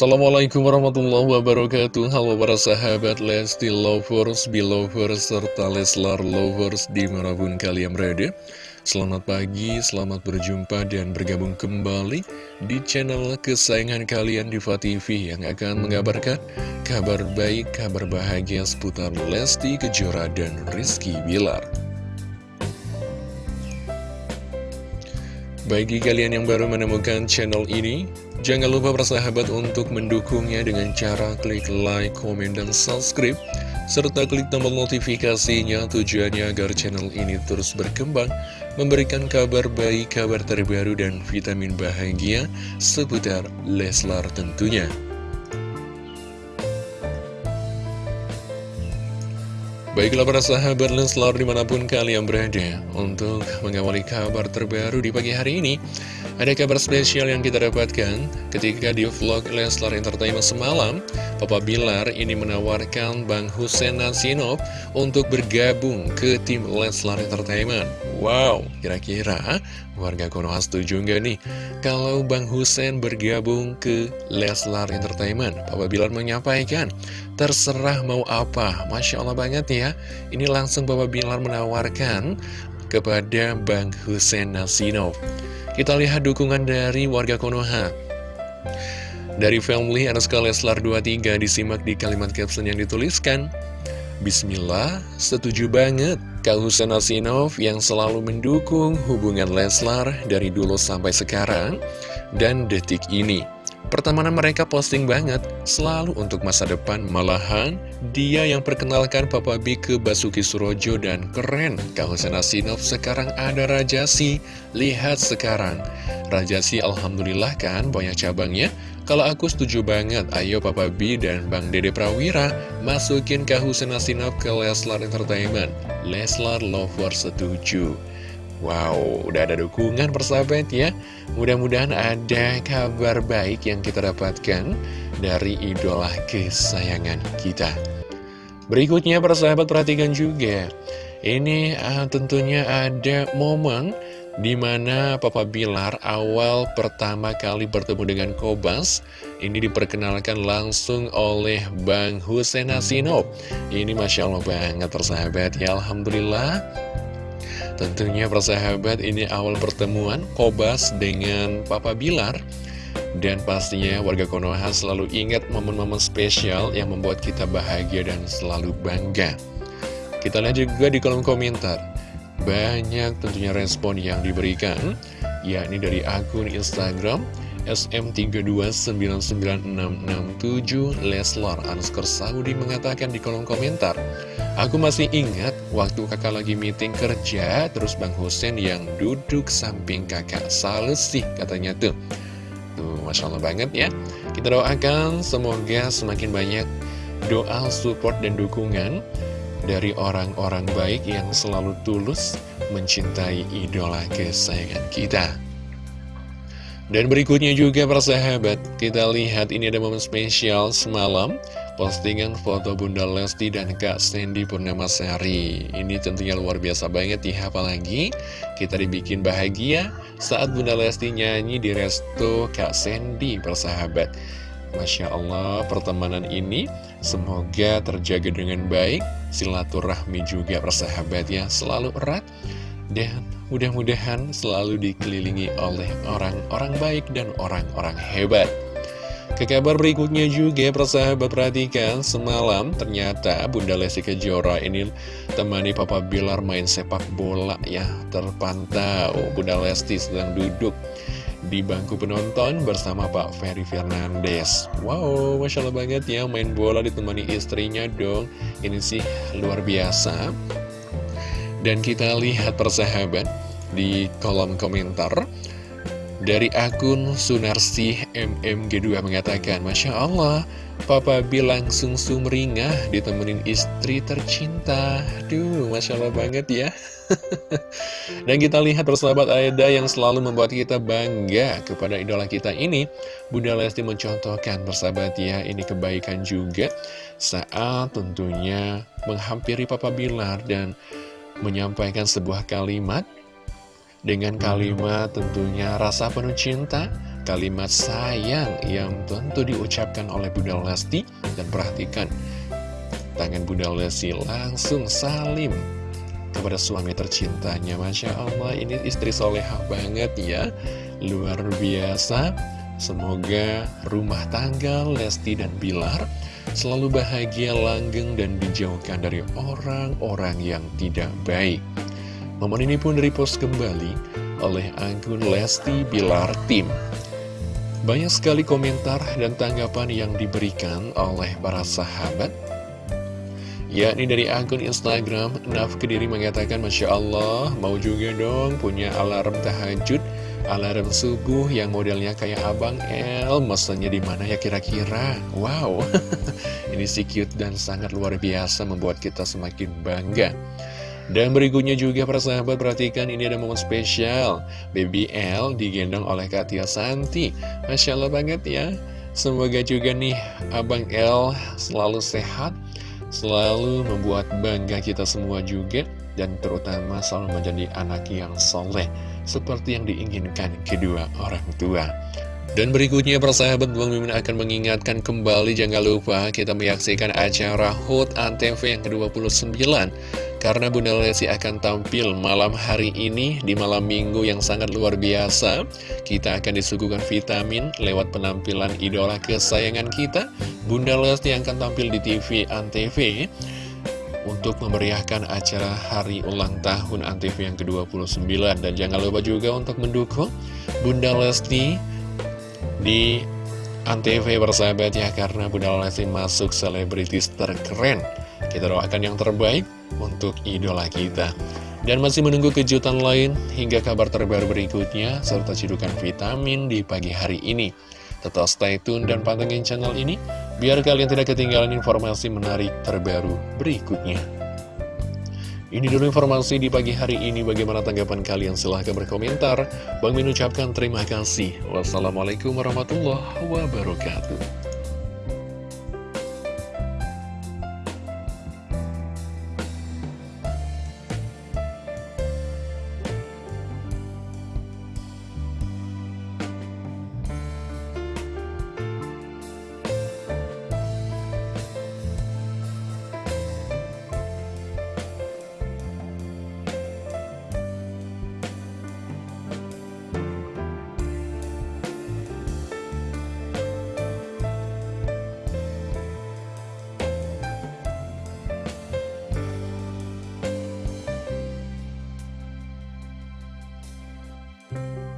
Assalamualaikum warahmatullahi wabarakatuh. Halo para sahabat Lesti Lovers, Belovers, serta Leslar Lovers di mana pun kalian berada. Selamat pagi, selamat berjumpa dan bergabung kembali di channel kesayangan kalian Diva TV Yang akan mengabarkan kabar baik, kabar bahagia seputar Lesti Kejora dan Rizky Bilar. Bagi kalian yang baru menemukan channel ini Jangan lupa bersahabat untuk mendukungnya dengan cara klik like, komen, dan subscribe serta klik tombol notifikasinya tujuannya agar channel ini terus berkembang memberikan kabar baik, kabar terbaru, dan vitamin bahagia seputar Leslar tentunya. Baiklah para sahabat Leslar di mana pun kalian berada Untuk mengawali kabar terbaru di pagi hari ini. Ada kabar spesial yang kita dapatkan Ketika di vlog Leslar Entertainment semalam Papa Bilar ini menawarkan Bang Hussein Nasinov Untuk bergabung ke tim Leslar Entertainment. Wow, kira-kira warga Konoha setuju nggak nih? Kalau Bang Hussein bergabung ke Leslar Entertainment? Papa Bilar menyampaikan Terserah mau apa. Masya Allah banget ya. Ini langsung Bapak Bilar menawarkan Kepada Bang Hussein Nasinov Kita lihat dukungan dari warga Konoha Dari family Anuska Leslar 23 Disimak di kalimat caption yang dituliskan Bismillah, setuju banget Kak Hussein Nasinov yang selalu mendukung hubungan Leslar dari dulu sampai sekarang dan detik ini. Pertemanan mereka posting banget, selalu untuk masa depan. Malahan, dia yang perkenalkan Papa B ke Basuki Surojo dan keren. Kak Hussein Asinov sekarang ada Rajasi. Lihat sekarang. Rajasi Alhamdulillah kan banyak cabangnya. Kalau aku setuju banget, ayo Papa B dan Bang Dede Prawira masukin Kak Hussein Asinov ke Leslar Entertainment. Leslar Lover setuju. Wow, udah ada dukungan persahabat ya Mudah-mudahan ada kabar baik yang kita dapatkan dari idola kesayangan kita Berikutnya persahabat perhatikan juga Ini uh, tentunya ada momen Di mana Papa Bilar awal pertama kali bertemu dengan Kobas Ini diperkenalkan langsung oleh Bang Hussein Asino Ini Masya Allah banget persahabat. Ya Alhamdulillah. Tentunya persahabat ini awal pertemuan Kobas dengan Papa Bilar. Dan pastinya warga Konoha selalu ingat momen-momen spesial yang membuat kita bahagia dan selalu bangga. Kita lihat juga di kolom komentar Banyak tentunya respon yang diberikan yakni dari akun Instagram SM3299667 Leslar Anuskar Saudi mengatakan di kolom komentar Aku masih ingat waktu kakak lagi meeting kerja, terus Bang Hussein yang duduk samping kakak. Salut sih katanya tuh. Tuh, Masya Allah banget ya. Kita doakan semoga semakin banyak doa, support, dan dukungan dari orang-orang baik yang selalu tulus mencintai idola kesayangan kita. Dan berikutnya juga persahabat, kita lihat ini ada momen spesial semalam postingan foto Bunda Lesti dan Kak Sandy Purnamasari. Ini tentunya luar biasa banget ya, apalagi kita dibikin bahagia saat Bunda Lesti nyanyi di resto Kak Sandy, persahabat. Masya Allah, pertemanan ini semoga terjaga dengan baik, silaturahmi juga persahabat ya, selalu erat, dan mudah-mudahan selalu dikelilingi oleh orang-orang baik dan orang-orang hebat. Ke kabar berikutnya juga persahabat perhatikan Semalam ternyata Bunda Lesti Kejora ini temani Papa Bilar main sepak bola ya Terpantau Bunda Lesti sedang duduk di bangku penonton bersama Pak Ferry Fernandes Wow, Masya Allah banget ya main bola ditemani istrinya dong Ini sih luar biasa Dan kita lihat persahabat di kolom komentar dari akun Sunarsi MMG2 mengatakan, Masya Allah, Papa B langsung sumringah ditemenin istri tercinta. Duh, Masya Allah banget ya. Dan kita lihat persahabat Aida yang selalu membuat kita bangga kepada idola kita ini. Bunda Lesti mencontohkan persahabat ya, ini kebaikan juga. Saat tentunya menghampiri Papa Bilar dan menyampaikan sebuah kalimat. Dengan kalimat tentunya rasa penuh cinta kalimat sayang yang tentu diucapkan oleh Bunda Lesti. Dan perhatikan tangan Bunda Lesti langsung salim kepada suami tercintanya. Masya Allah ini istri soleha banget ya. Luar biasa. Semoga rumah tangga Lesti dan Bilar selalu bahagia langgeng dan dijauhkan dari orang-orang yang tidak baik. Momen ini pun repost kembali oleh akun Lesti Bilar Tim. Banyak sekali komentar dan tanggapan yang diberikan oleh para sahabat yakni dari akun Instagram Naf Kediri mengatakan Masya Allah mau juga dong punya alarm tahajud alarm subuh yang modelnya kayak Abang El. Mesennya di mana ya kira-kira? Wow ini si cute dan sangat luar biasa membuat kita semakin bangga. Dan berikutnya juga para sahabat perhatikan ini ada momen spesial. Baby L digendong oleh Katia Santi. Masya Allah banget ya. Semoga juga nih Abang L selalu sehat Selalu membuat bangga kita semua juga Dan terutama selalu menjadi anak yang soleh Seperti yang diinginkan kedua orang tua dan berikutnya persahabat Bang Mimin akan mengingatkan kembali Jangan lupa kita menyaksikan acara HUT ANTV yang ke-29. Karena Bunda Lesti akan tampil malam hari ini Di malam minggu yang sangat luar biasa. Kita akan disuguhkan vitamin lewat penampilan idola kesayangan kita. Bunda Lesti akan tampil di TV ANTV untuk memeriahkan acara hari ulang tahun ANTV yang ke-29. Dan jangan lupa juga untuk mendukung Bunda Lesti di Antv bersahabat ya karena Bunda Lesti masuk selebritis terkeren kita doakan yang terbaik untuk idola kita. Dan masih menunggu kejutan lain hingga kabar terbaru berikutnya serta cidukan vitamin di pagi hari ini. Tetap stay tune dan pantengin channel ini biar kalian tidak ketinggalan informasi menarik terbaru berikutnya ini dulu informasi di pagi hari ini. Bagaimana tanggapan kalian? Silahkan berkomentar. Bang Min ucapkan terima kasih. Wassalamualaikum warahmatullahi wabarakatuh. you